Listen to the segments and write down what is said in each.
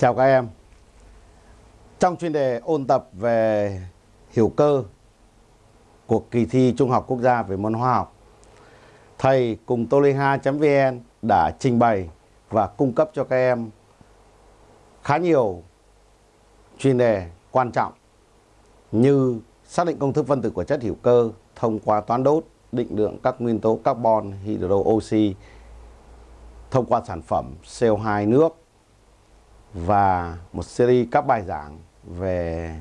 Chào các em. Trong chuyên đề ôn tập về hiểu cơ của kỳ thi Trung học Quốc gia về môn hóa học, thầy cùng toliha.vn đã trình bày và cung cấp cho các em khá nhiều chuyên đề quan trọng như xác định công thức phân tử của chất hữu cơ thông qua toán đốt, định lượng các nguyên tố carbon, hydro, oxy thông qua sản phẩm CO2 nước và một series các bài giảng về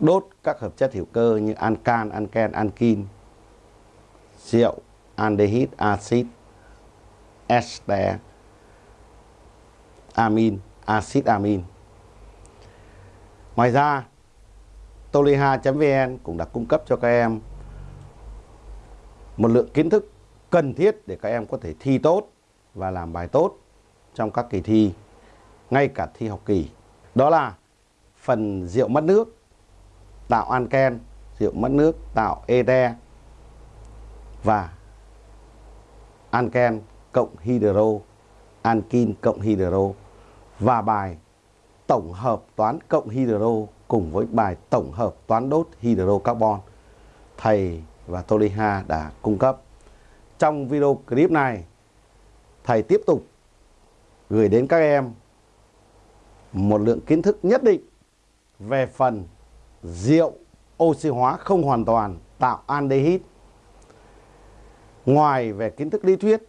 đốt các hợp chất hữu cơ như ancan, anken, ankin, rượu, aldehyde, axit, ester, amin, axit amin. Ngoài ra, toliha.vn cũng đã cung cấp cho các em một lượng kiến thức cần thiết để các em có thể thi tốt và làm bài tốt trong các kỳ thi, ngay cả thi học kỳ. Đó là phần rượu mất nước, tạo anken, rượu mất nước, tạo ete và anken cộng hydro, ankin cộng hydro và bài tổng hợp toán cộng hydro cùng với bài tổng hợp toán đốt hydrocarbon thầy và Toliha đã cung cấp. Trong video clip này, thầy tiếp tục gửi đến các em một lượng kiến thức nhất định về phần rượu oxy hóa không hoàn toàn tạo aldehyde. Ngoài về kiến thức lý thuyết,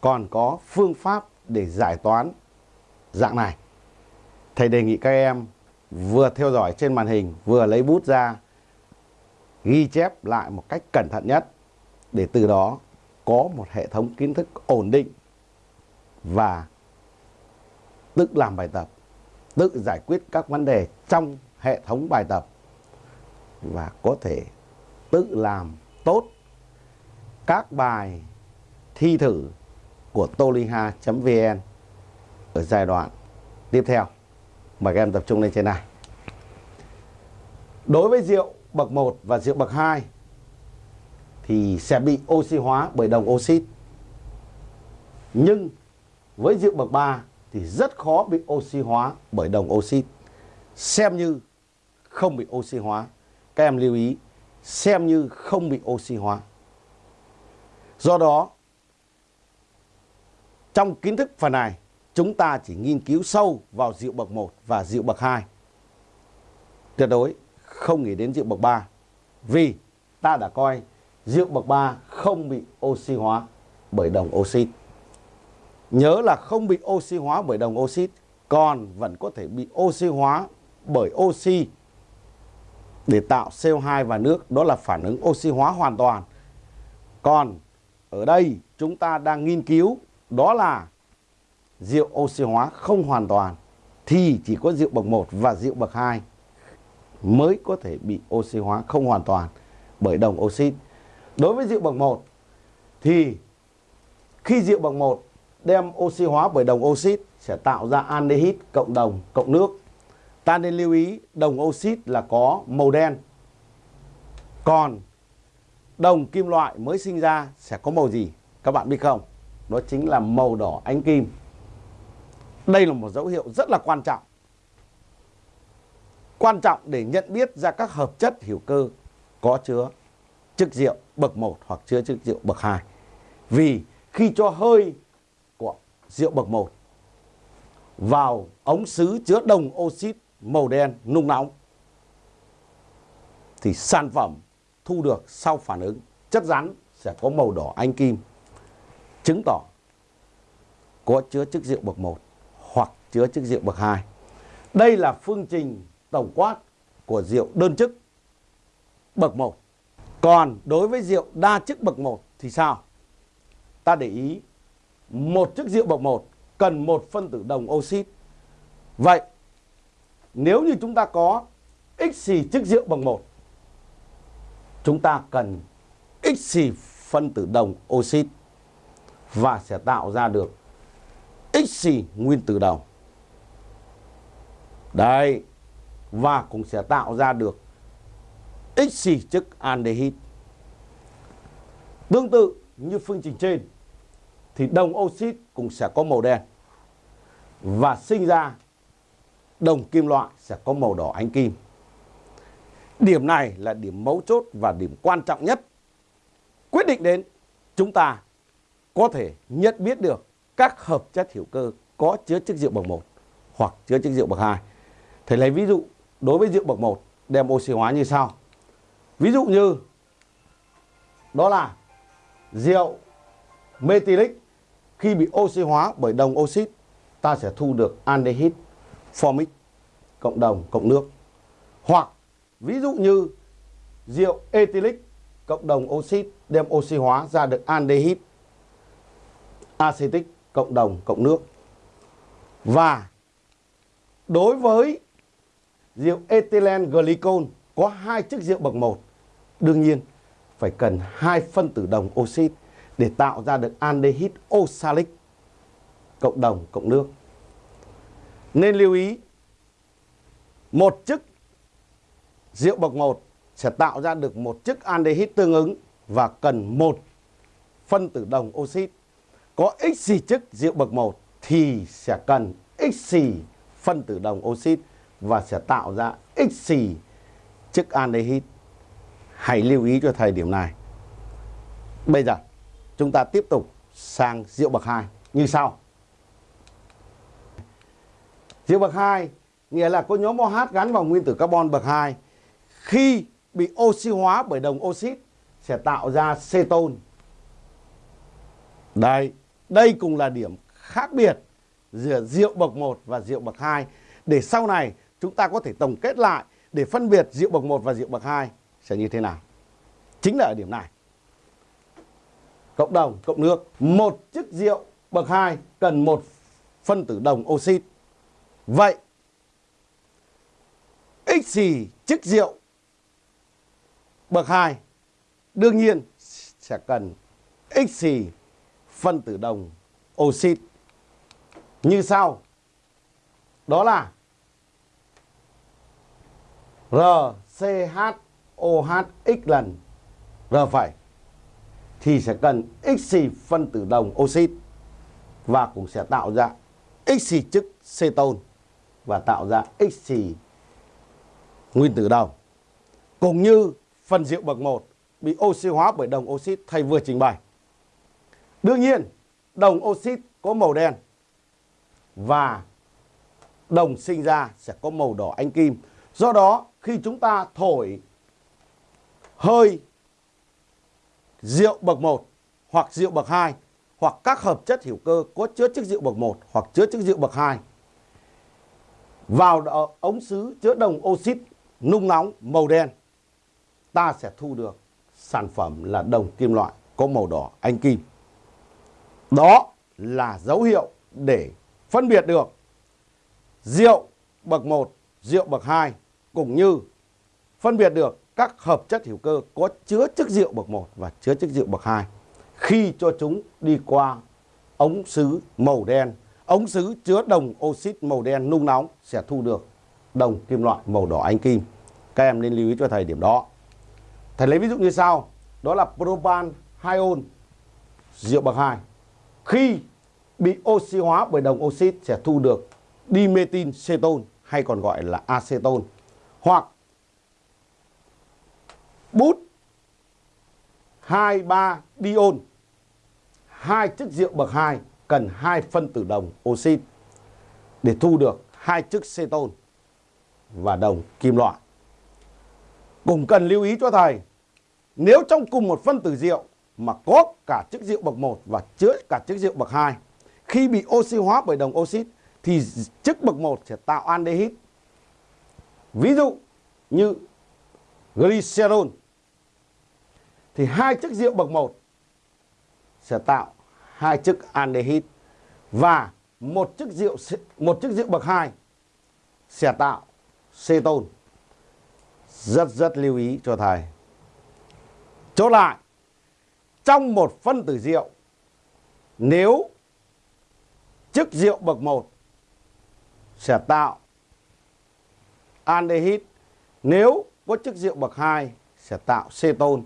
còn có phương pháp để giải toán dạng này. Thầy đề nghị các em vừa theo dõi trên màn hình, vừa lấy bút ra, ghi chép lại một cách cẩn thận nhất để từ đó có một hệ thống kiến thức ổn định và tự làm bài tập, tự giải quyết các vấn đề trong hệ thống bài tập và có thể tự làm tốt các bài thi thử của toliha.vn ở giai đoạn tiếp theo. Mời các em tập trung lên trên này. Đối với rượu bậc 1 và rượu bậc 2 thì sẽ bị oxy hóa bởi đồng oxit. Nhưng với rượu bậc 3 thì rất khó bị oxy hóa bởi đồng oxit. Xem như không bị oxy hóa. Các em lưu ý, xem như không bị oxy hóa. Do đó, trong kiến thức phần này, chúng ta chỉ nghiên cứu sâu vào rượu bậc 1 và rượu bậc 2. Tuyệt đối không nghĩ đến rượu bậc 3. Vì ta đã coi rượu bậc 3 không bị oxy hóa bởi đồng oxit. Nhớ là không bị oxy hóa bởi đồng oxit, còn vẫn có thể bị oxy hóa bởi oxy để tạo CO2 và nước, đó là phản ứng oxy hóa hoàn toàn. Còn ở đây chúng ta đang nghiên cứu đó là rượu oxy hóa không hoàn toàn thì chỉ có rượu bậc 1 và rượu bậc 2 mới có thể bị oxy hóa không hoàn toàn bởi đồng oxit. Đối với rượu bậc 1 thì khi rượu bậc 1 đem oxy hóa bởi đồng oxit sẽ tạo ra aldehyde cộng đồng cộng nước. Ta nên lưu ý đồng oxit là có màu đen. Còn đồng kim loại mới sinh ra sẽ có màu gì? Các bạn biết không? Đó chính là màu đỏ ánh kim. Đây là một dấu hiệu rất là quan trọng. Quan trọng để nhận biết ra các hợp chất hữu cơ có chứa chất rượu bậc 1 hoặc chứa chất rượu bậc 2. Vì khi cho hơi rượu bậc 1 vào ống sứ chứa đồng oxit màu đen nung nóng thì sản phẩm thu được sau phản ứng chất rắn sẽ có màu đỏ anh kim, chứng tỏ có chứa chất rượu bậc 1 hoặc chứa chất rượu bậc 2. Đây là phương trình tổng quát của rượu đơn chức bậc 1. Còn đối với rượu đa chức bậc 1 thì sao? Ta để ý một chiếc rượu bậc 1 cần một phân tử đồng oxit. Vậy nếu như chúng ta có x xì chiếc rượu bậc 1 chúng ta cần x xì phân tử đồng oxit và sẽ tạo ra được x xì nguyên tử đồng. Đây, và cũng sẽ tạo ra được x xì chức aldehyde. Tương tự như phương trình trên thì đồng oxit cũng sẽ có màu đen. và sinh ra đồng kim loại sẽ có màu đỏ ánh kim. Điểm này là điểm mấu chốt và điểm quan trọng nhất, quyết định đến chúng ta có thể nhận biết được các hợp chất hữu cơ có chứa chất rượu bậc 1 hoặc chứa chất rượu bậc 2. Thầy lấy ví dụ, đối với rượu bậc 1 đem oxy hóa như sau. Ví dụ như đó là rượu methylic khi bị oxy hóa bởi đồng oxit ta sẽ thu được aldehyde formic cộng đồng cộng nước. Hoặc ví dụ như rượu ethylic cộng đồng oxit đem oxy hóa ra được aldehyde acetic cộng đồng cộng nước. Và đối với rượu ethylene glycol có hai chức rượu bậc 1, đương nhiên phải cần hai phân tử đồng oxit để tạo ra được aldehyde oxalic, cộng đồng, cộng nước. Nên lưu ý, một chức rượu bậc 1 sẽ tạo ra được một chức aldehyde tương ứng và cần một phân tử đồng oxit. Có x xì chức rượu bậc 1 thì sẽ cần x xì phân tử đồng oxit và sẽ tạo ra x xì chức aldehyde. Hãy lưu ý cho thời điểm này. Bây giờ chúng ta tiếp tục sang rượu bậc 2 như sau. Rượu bậc 2 nghĩa là có nhóm OH gắn vào nguyên tử carbon bậc 2 khi bị oxy hóa bởi đồng oxit sẽ tạo ra ceton. Đây, đây cũng là điểm khác biệt giữa rượu bậc 1 và rượu bậc 2 để sau này chúng ta có thể tổng kết lại để phân biệt rượu bậc 1 và rượu bậc 2 sẽ như thế nào. Chính là ở điểm này. Cộng đồng, cộng nước. Một chiếc rượu bậc 2 cần một phân tử đồng oxit. Vậy, x xì chiếc rượu bậc 2 đương nhiên sẽ cần x xì phân tử đồng oxit như sau. Đó là RCHOH x lần R phẩy thì sẽ cần x xì phân tử đồng oxit và cũng sẽ tạo ra x xì chức ceton và tạo ra x xì nguyên tử đồng. Cũng như phần rượu bậc 1 bị oxy hóa bởi đồng oxit thầy vừa trình bày. Đương nhiên, đồng oxit có màu đen và đồng sinh ra sẽ có màu đỏ anh kim. Do đó, khi chúng ta thổi hơi rượu bậc 1 hoặc rượu bậc 2 hoặc các hợp chất hữu cơ có chứa chất rượu bậc 1 hoặc chứa chất rượu bậc 2 vào ống sứ chứa đồng oxit nung nóng màu đen ta sẽ thu được sản phẩm là đồng kim loại có màu đỏ anh kim. Đó là dấu hiệu để phân biệt được rượu bậc 1, rượu bậc 2 cũng như phân biệt được các hợp chất hữu cơ có chứa chất rượu bậc 1 và chứa chất rượu bậc 2 khi cho chúng đi qua ống sứ màu đen. Ống sứ chứa đồng oxit màu đen nung nóng sẽ thu được đồng kim loại màu đỏ anh kim. Các em nên lưu ý cho thầy điểm đó. Thầy lấy ví dụ như sau, đó là propan 2 ôn rượu bậc 2. Khi bị oxy hóa bởi đồng oxit sẽ thu được dimethyl ceton hay còn gọi là aceton hoặc bút 23 diol. Hai chất rượu bậc 2 cần hai phân tử đồng oxit để thu được hai chất ceton và đồng kim loại. Cũng cần lưu ý cho thầy, nếu trong cùng một phân tử rượu mà có cả chất rượu bậc 1 và chứa cả chất rượu bậc 2, khi bị oxy hóa bởi đồng oxit thì chất bậc 1 sẽ tạo aldehyde. Ví dụ như glycerol thì hai chất rượu bậc 1 sẽ tạo hai chất aldehyde và một chất rượu một chất rượu bậc 2 sẽ tạo ceton rất rất lưu ý cho thầy. Chốt lại, trong một phân tử rượu, nếu chức rượu bậc 1 sẽ tạo aldehyde, nếu có chức rượu bậc 2 sẽ tạo ceton.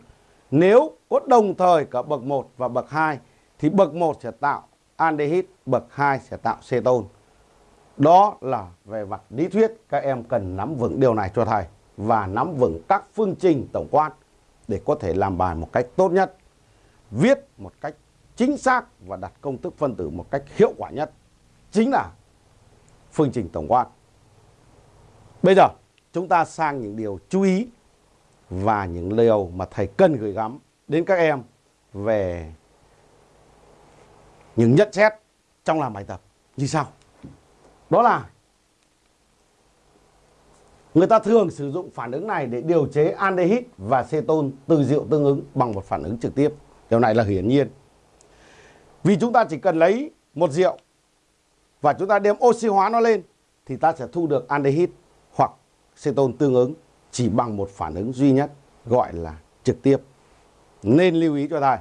Nếu có đồng thời cả bậc 1 và bậc 2 thì bậc 1 sẽ tạo aldehyde, bậc 2 sẽ tạo ceton. Đó là về mặt lý thuyết các em cần nắm vững điều này cho thầy và nắm vững các phương trình tổng quát để có thể làm bài một cách tốt nhất, viết một cách chính xác và đặt công thức phân tử một cách hiệu quả nhất. Chính là phương trình tổng quát. Bây giờ chúng ta sang những điều chú ý và những điều mà thầy cần gửi gắm đến các em về những nhận xét trong làm bài tập như sau. Đó là người ta thường sử dụng phản ứng này để điều chế aldehyde và ceton từ rượu tương ứng bằng một phản ứng trực tiếp. Điều này là hiển nhiên. Vì chúng ta chỉ cần lấy một rượu và chúng ta đem oxy hóa nó lên thì ta sẽ thu được aldehyde hoặc ceton tương ứng chỉ bằng một phản ứng duy nhất gọi là trực tiếp. Nên lưu ý cho thầy.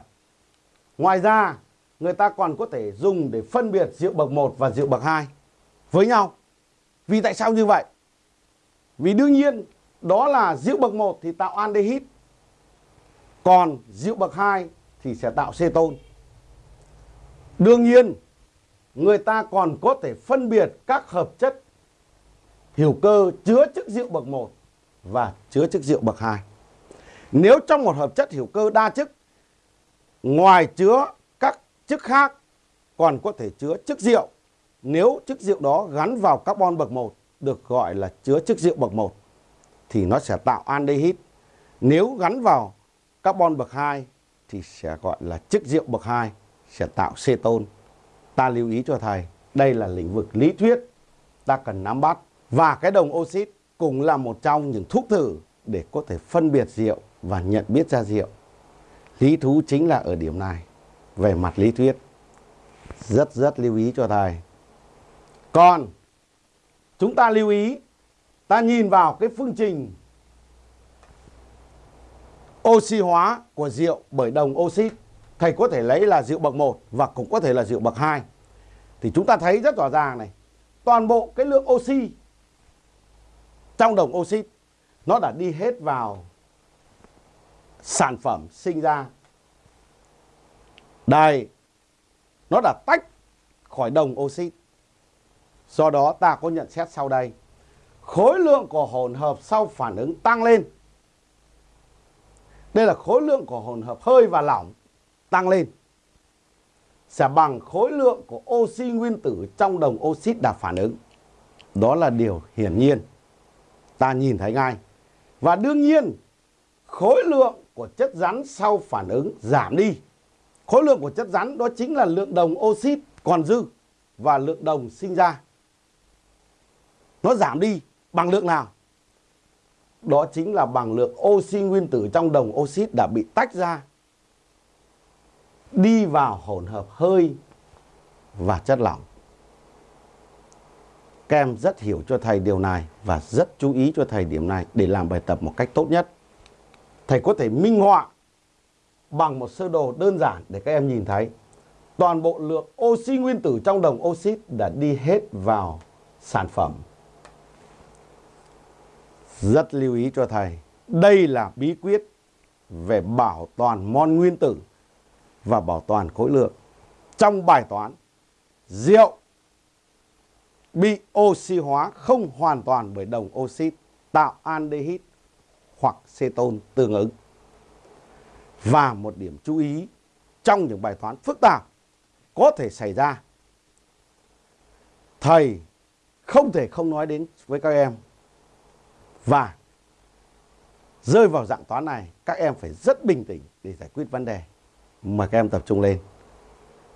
Ngoài ra, người ta còn có thể dùng để phân biệt rượu bậc 1 và rượu bậc 2 với nhau. Vì tại sao như vậy? Vì đương nhiên đó là rượu bậc 1 thì tạo aldehyde. Còn rượu bậc 2 thì sẽ tạo ceton. Đương nhiên người ta còn có thể phân biệt các hợp chất hữu cơ chứa chất rượu bậc 1 và chứa chức rượu bậc 2. Nếu trong một hợp chất hữu cơ đa chức ngoài chứa các chức khác còn có thể chứa chức rượu nếu chức rượu đó gắn vào carbon bậc 1 được gọi là chứa chức rượu bậc 1 thì nó sẽ tạo aldehyde. Nếu gắn vào carbon bậc 2 thì sẽ gọi là chức rượu bậc 2 sẽ tạo ceton. Ta lưu ý cho thầy, đây là lĩnh vực lý thuyết ta cần nắm bắt và cái đồng oxit cũng là một trong những thuốc thử để có thể phân biệt rượu và nhận biết ra rượu. Lý thú chính là ở điểm này về mặt lý thuyết. Rất rất lưu ý cho thầy. Còn, chúng ta lưu ý, ta nhìn vào cái phương trình oxy hóa của rượu bởi đồng oxit thầy có thể lấy là rượu bậc 1 và cũng có thể là rượu bậc 2 thì chúng ta thấy rất rõ ràng này, toàn bộ cái lượng oxy trong đồng oxit, nó đã đi hết vào sản phẩm sinh ra đây, nó đã tách khỏi đồng oxit Do đó ta có nhận xét sau đây. Khối lượng của hỗn hợp sau phản ứng tăng lên. Đây là khối lượng của hỗn hợp hơi và lỏng tăng lên. Sẽ bằng khối lượng của oxy nguyên tử trong đồng oxit đã phản ứng. Đó là điều hiển nhiên. Ta nhìn thấy ngay. Và đương nhiên, khối lượng của chất rắn sau phản ứng giảm đi. Khối lượng của chất rắn đó chính là lượng đồng oxit còn dư và lượng đồng sinh ra nó giảm đi bằng lượng nào? Đó chính là bằng lượng oxy nguyên tử trong đồng oxit đã bị tách ra đi vào hỗn hợp hơi và chất lỏng. Các em rất hiểu cho thầy điều này và rất chú ý cho thầy điểm này để làm bài tập một cách tốt nhất. Thầy có thể minh họa bằng một sơ đồ đơn giản để các em nhìn thấy. Toàn bộ lượng oxy nguyên tử trong đồng oxit đã đi hết vào sản phẩm rất lưu ý cho thầy. Đây là bí quyết về bảo toàn mol nguyên tử và bảo toàn khối lượng. Trong bài toán, rượu bị oxy hóa không hoàn toàn bởi đồng oxit tạo aldehyde hoặc ceton tương ứng. Và một điểm chú ý trong những bài toán phức tạp có thể xảy ra. Thầy không thể không nói đến với các em và rơi vào dạng toán này, các em phải rất bình tĩnh để giải quyết vấn đề. Mời các em tập trung lên,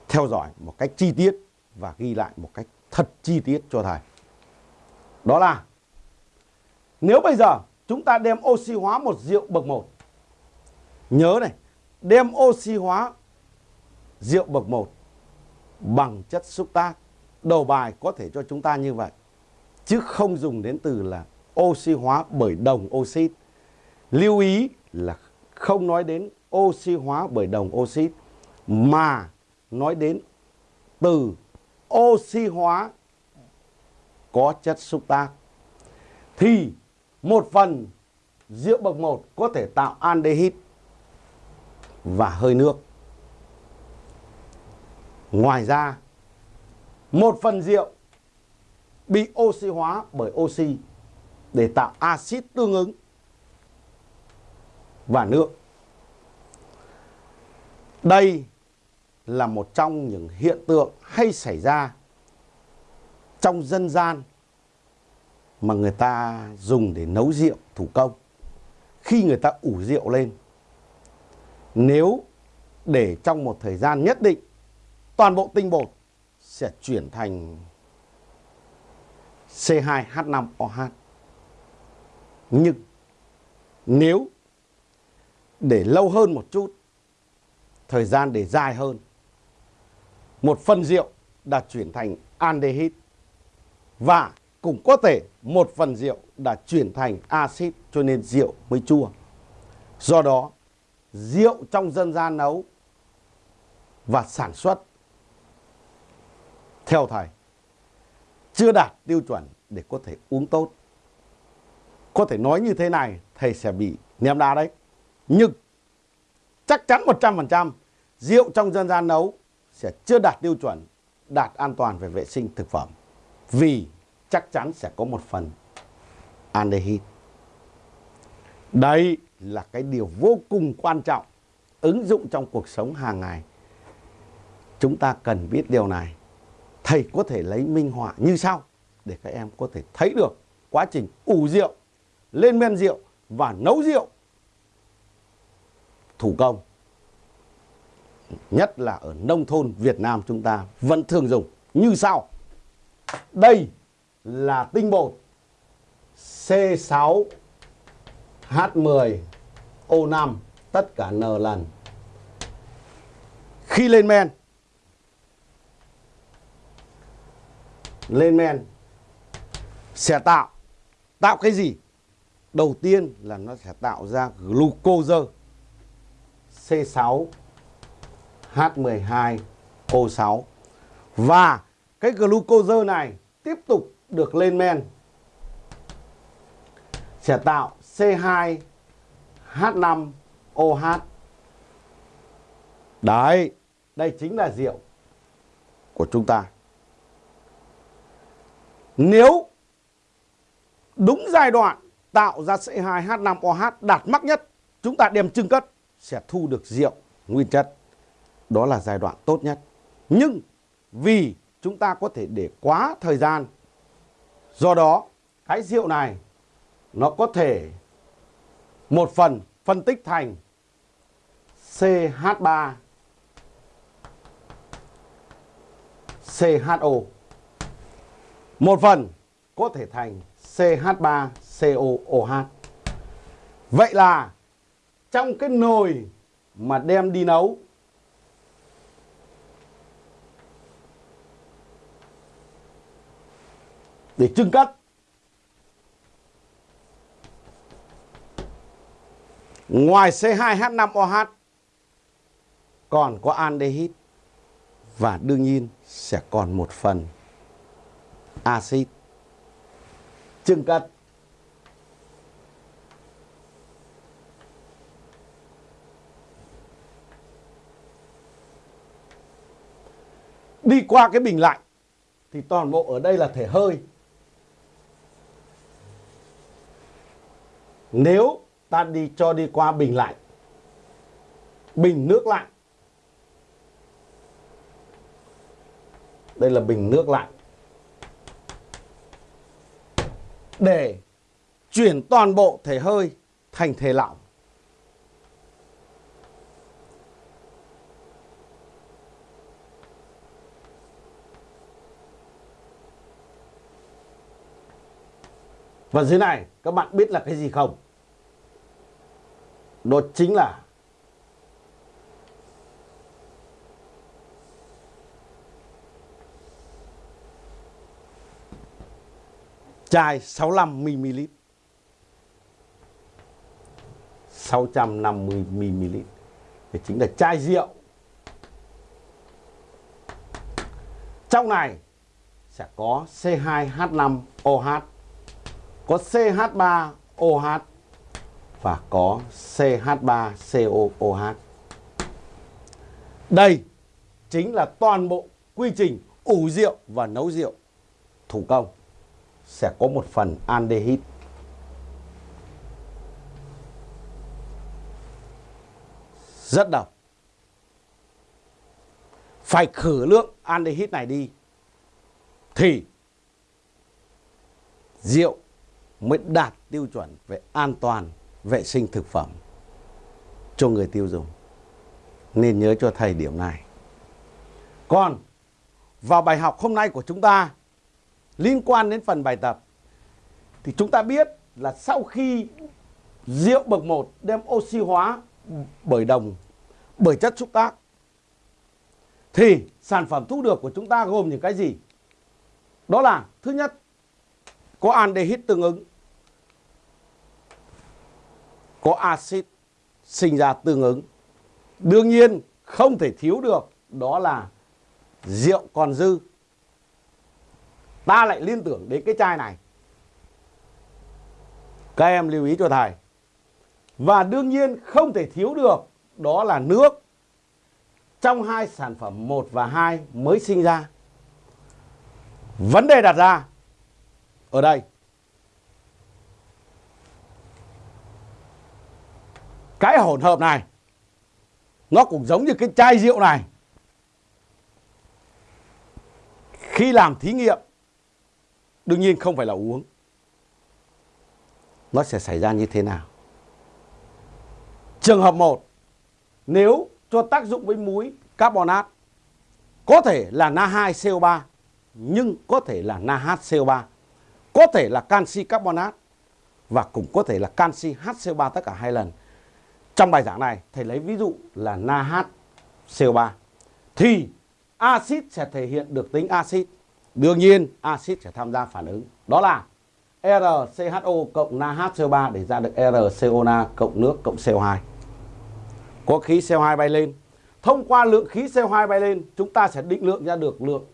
theo dõi một cách chi tiết và ghi lại một cách thật chi tiết cho thầy. Đó là nếu bây giờ chúng ta đem oxy hóa một rượu bậc 1. Nhớ này, đem oxy hóa rượu bậc 1 bằng chất xúc tác. Đầu bài có thể cho chúng ta như vậy. Chứ không dùng đến từ là oxy hóa bởi đồng oxit. Lưu ý là không nói đến oxy hóa bởi đồng oxit mà nói đến từ oxy hóa có chất xúc tác thì một phần rượu bậc 1 có thể tạo aldehyde và hơi nước. Ngoài ra, một phần rượu bị oxy hóa bởi oxy để tạo axit tương ứng và nước. Đây là một trong những hiện tượng hay xảy ra trong dân gian mà người ta dùng để nấu rượu thủ công. Khi người ta ủ rượu lên, nếu để trong một thời gian nhất định, toàn bộ tinh bột sẽ chuyển thành C2H5OH. Nhưng nếu để lâu hơn một chút, thời gian để dài hơn, một phần rượu đã chuyển thành aldehyde và cũng có thể một phần rượu đã chuyển thành axit cho nên rượu mới chua. Do đó, rượu trong dân gian nấu và sản xuất theo thầy chưa đạt tiêu chuẩn để có thể uống tốt. Có thể nói như thế này, thầy sẽ bị ném đá đấy. Nhưng chắc chắn 100% rượu trong dân gian nấu sẽ chưa đạt tiêu chuẩn, đạt an toàn về vệ sinh thực phẩm. Vì chắc chắn sẽ có một phần aldehyde. Đây là cái điều vô cùng quan trọng ứng dụng trong cuộc sống hàng ngày. Chúng ta cần biết điều này. Thầy có thể lấy minh họa như sau để các em có thể thấy được quá trình ủ rượu, lên men rượu và nấu rượu thủ công. Nhất là ở nông thôn Việt Nam chúng ta vẫn thường dùng như sau. Đây là tinh bột C6 H10 O5 tất cả N lần. Khi lên men lên men, sẽ tạo tạo cái gì? Đầu tiên là nó sẽ tạo ra glucose C6 H12 O6 và cái glucose này tiếp tục được lên men sẽ tạo C2 H5 OH. Đấy, đây chính là rượu của chúng ta. Nếu đúng giai đoạn tạo ra C2H5OH đạt mắc nhất, chúng ta đem trưng cất sẽ thu được rượu nguyên chất. Đó là giai đoạn tốt nhất. Nhưng vì chúng ta có thể để quá thời gian, do đó cái rượu này nó có thể một phần phân tích thành CH3 CHO một phần có thể thành CH3COOH. Vậy là trong cái nồi mà đem đi nấu để trưng cất ngoài C2H5OH còn có aldehyde và đương nhiên sẽ còn một phần axit. Trưng cất đi qua cái bình lạnh thì toàn bộ ở đây là thể hơi. Nếu ta đi cho đi qua bình lạnh, bình nước lạnh, đây là bình nước lạnh, để chuyển toàn bộ thể hơi thành thể lỏng. Và dưới này, các bạn biết là cái gì không? Đó chính là chai 65ml 650ml thì chính là chai rượu. Trong này sẽ có C2H5OH có CH3OH và có CH3COOH đây chính là toàn bộ quy trình ủ rượu và nấu rượu thủ công sẽ có một phần aldehyde. Rất độc. Phải khử lượng aldehyde này đi thì rượu mới đạt tiêu chuẩn về an toàn vệ sinh thực phẩm cho người tiêu dùng. Nên nhớ cho thầy điểm này. Còn vào bài học hôm nay của chúng ta, liên quan đến phần bài tập, thì chúng ta biết là sau khi rượu bậc 1 đem oxy hóa bởi đồng, bởi chất xúc tác, thì sản phẩm thu được của chúng ta gồm những cái gì? Đó là, thứ nhất, có aldehyde tương ứng có axit sinh ra tương ứng. Đương nhiên, không thể thiếu được đó là rượu còn dư. Ta lại liên tưởng đến cái chai này. Các em lưu ý cho thầy. Và đương nhiên không thể thiếu được đó là nước trong hai sản phẩm 1 và 2 mới sinh ra. Vấn đề đặt ra ở đây cái hỗn hợp này, nó cũng giống như cái chai rượu này. Khi làm thí nghiệm, đương nhiên không phải là uống. Nó sẽ xảy ra như thế nào? Trường hợp 1 nếu cho tác dụng với muối carbonat có thể là Na2CO3 nhưng có thể là NaHCO3 có thể là canxi carbonat và cũng có thể là canxi HCO3 tất cả hai lần trong bài giảng này thầy lấy ví dụ là NaHCO3 thì axit sẽ thể hiện được tính axit. Đương nhiên axit sẽ tham gia phản ứng. Đó là RCHO cộng NaHCO3 để ra được RCONa cộng nước cộng CO2. Có khí CO2 bay lên. Thông qua lượng khí CO2 bay lên, chúng ta sẽ định lượng ra được lượng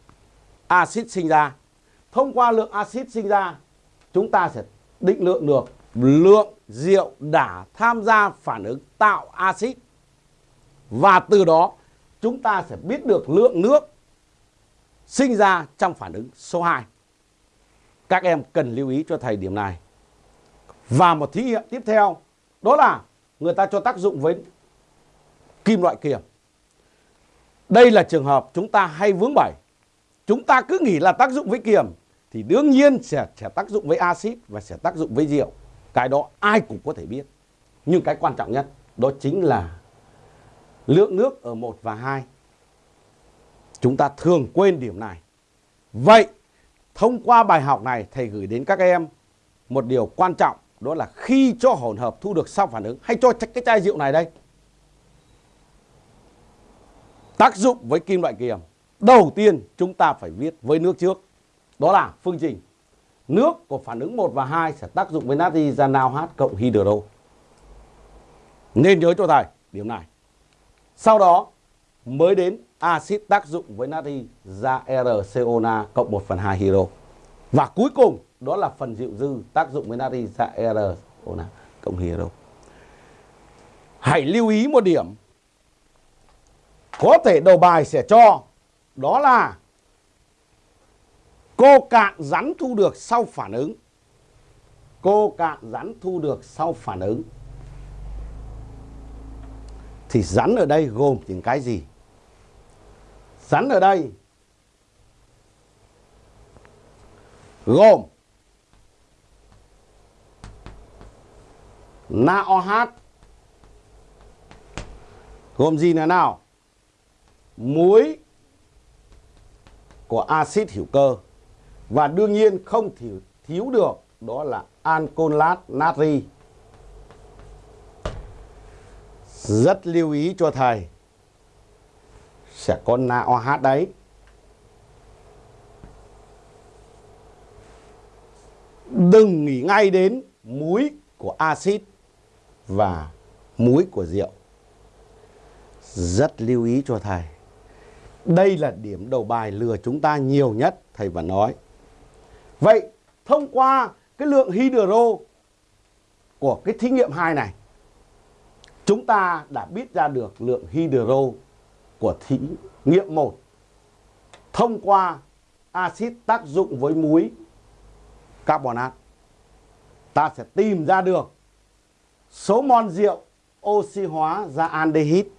axit sinh ra. Thông qua lượng axit sinh ra, chúng ta sẽ định lượng được lượng rượu đã tham gia phản ứng tạo axit và từ đó chúng ta sẽ biết được lượng nước sinh ra trong phản ứng số 2. Các em cần lưu ý cho thầy điểm này. Và một thí nghiệm tiếp theo đó là người ta cho tác dụng với kim loại kiềm. Đây là trường hợp chúng ta hay vướng bẩy. Chúng ta cứ nghĩ là tác dụng với kiềm thì đương nhiên sẽ, sẽ tác dụng với axit và sẽ tác dụng với rượu. Cái đó ai cũng có thể biết. Nhưng cái quan trọng nhất đó chính là lượng nước ở 1 và 2. Chúng ta thường quên điểm này. Vậy, thông qua bài học này thầy gửi đến các em một điều quan trọng đó là khi cho hỗn hợp thu được sau phản ứng hay cho cái chai rượu này đây. Tác dụng với kim loại kiềm. Đầu tiên chúng ta phải viết với nước trước. Đó là phương trình nước của phản ứng 1 và 2 sẽ tác dụng với natri ra NaOH cộng hydro. Nên nhớ cho thầy điểm này. Sau đó mới đến axit tác dụng với natri ra RCONa cộng 1 phần 2 hydro. Và cuối cùng, đó là phần dịu dư tác dụng với natri ra RCONa cộng hydro. Hãy lưu ý một điểm. Có thể đầu bài sẽ cho, đó là Cô cạn rắn thu được sau phản ứng. Cô cạn rắn thu được sau phản ứng. Thì rắn ở đây gồm những cái gì? Rắn ở đây gồm NaOH gồm gì nữa nào? Muối của axit hữu cơ và đương nhiên không thiếu, thiếu được đó là ancolat natri. Rất lưu ý cho thầy. Sẽ có NaOH đấy. Đừng nghĩ ngay đến muối của axit và muối của rượu. Rất lưu ý cho thầy. Đây là điểm đầu bài lừa chúng ta nhiều nhất, thầy vẫn nói. Vậy, thông qua cái lượng hydro của cái thí nghiệm 2 này, chúng ta đã biết ra được lượng hydro của thí nghiệm 1 thông qua axit tác dụng với muối carbonat. Ta sẽ tìm ra được số mol rượu oxy hóa ra aldehyde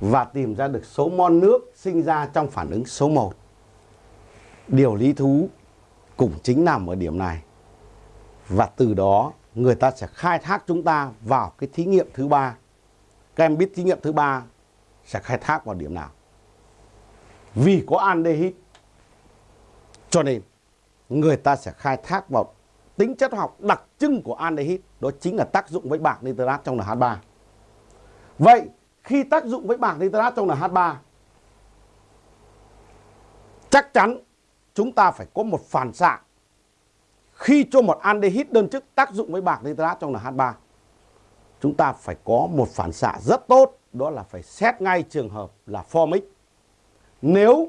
và tìm ra được số mol nước sinh ra trong phản ứng số 1. Điều lý thú cũng chính nằm ở điểm này. Và từ đó, người ta sẽ khai thác chúng ta vào cái thí nghiệm thứ ba. Các em biết thí nghiệm thứ ba sẽ khai thác vào điểm nào? Vì có aldehyde, cho nên người ta sẽ khai thác vào tính chất học đặc trưng của aldehyde đó chính là tác dụng với bạc nitrat trong NH3. Vậy khi tác dụng với bạc nitrat trong NH3 chắc chắn chúng ta phải có một phản xạ. Khi cho một aldehyde đơn chức tác dụng với bạc nitrat trong NH3 chúng ta phải có một phản xạ rất tốt, đó là phải xét ngay trường hợp là formic. Nếu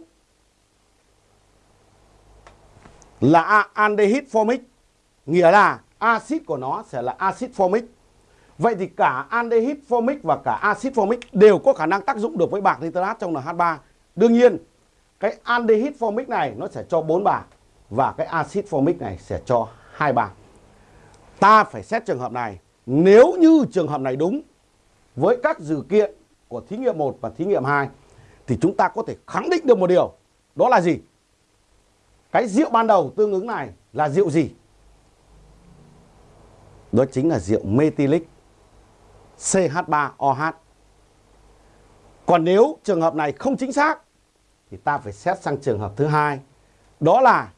là aldehyde formic, nghĩa là axit của nó sẽ là axit formic. Vậy thì cả aldehyde formic và cả axit formic đều có khả năng tác dụng được với bạc nitrat trong NH3 đương nhiên cái aldehyde formic này nó sẽ cho 4 bạc và cái axit formic này sẽ cho hai bạc ta phải xét trường hợp này nếu như trường hợp này đúng với các dữ kiện của thí nghiệm 1 và thí nghiệm 2 thì chúng ta có thể khẳng định được một điều đó là gì cái rượu ban đầu tương ứng này là rượu gì? Đó chính là rượu methylic CH3OH. Còn nếu trường hợp này không chính xác thì ta phải xét sang trường hợp thứ hai. Đó là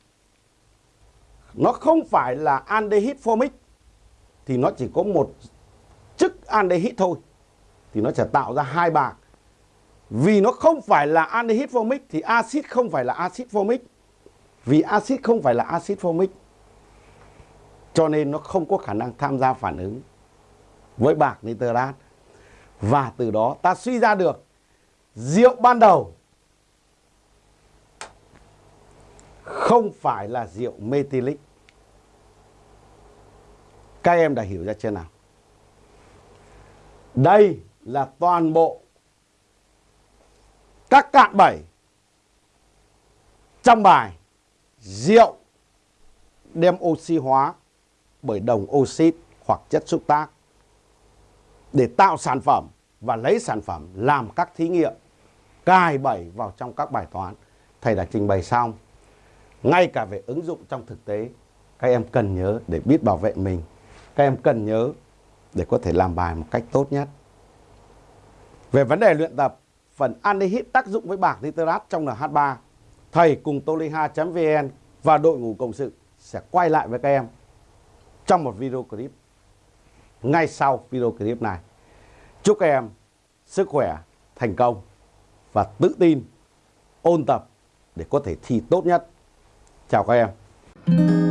nó không phải là aldehyde formic thì nó chỉ có một chức aldehyde thôi, thì nó sẽ tạo ra hai bạc. Vì nó không phải là aldehyde formic thì axit không phải là axit formic vì axit không phải là axit formic cho nên nó không có khả năng tham gia phản ứng với bạc nitrat. Và từ đó ta suy ra được, rượu ban đầu không phải là rượu methylic. Các em đã hiểu ra chưa nào? Đây là toàn bộ các cạn bảy trong bài rượu đem oxy hóa bởi đồng oxit hoặc chất xúc tác để tạo sản phẩm và lấy sản phẩm làm các thí nghiệm, cài bẩy vào trong các bài toán thầy đã trình bày xong ngay cả về ứng dụng trong thực tế các em cần nhớ để biết bảo vệ mình các em cần nhớ để có thể làm bài một cách tốt nhất về vấn đề luyện tập phần anhydride tác dụng với bạc nitrat trong NH3 thầy cùng toliha.vn và đội ngũ cộng sự sẽ quay lại với các em trong một video clip ngay sau video clip này. Chúc các em sức khỏe, thành công và tự tin ôn tập để có thể thi tốt nhất. Chào các em.